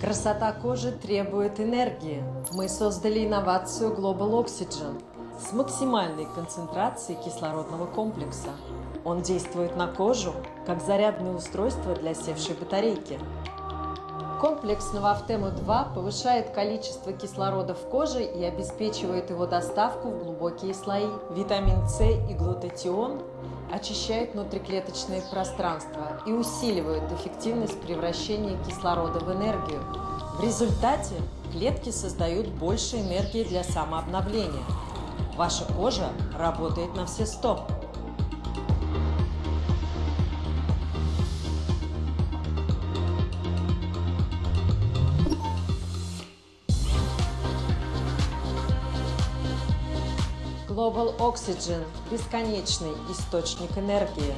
Красота кожи требует энергии. Мы создали инновацию Global Oxygen с максимальной концентрацией кислородного комплекса. Он действует на кожу, как зарядное устройство для севшей батарейки. Комплекс Новофтема-2 повышает количество кислорода в коже и обеспечивает его доставку в глубокие слои. Витамин С и глутатион очищают внутриклеточные пространства и усиливают эффективность превращения кислорода в энергию. В результате клетки создают больше энергии для самообновления. Ваша кожа работает на все сто. Global Oxygen – бесконечный источник энергии.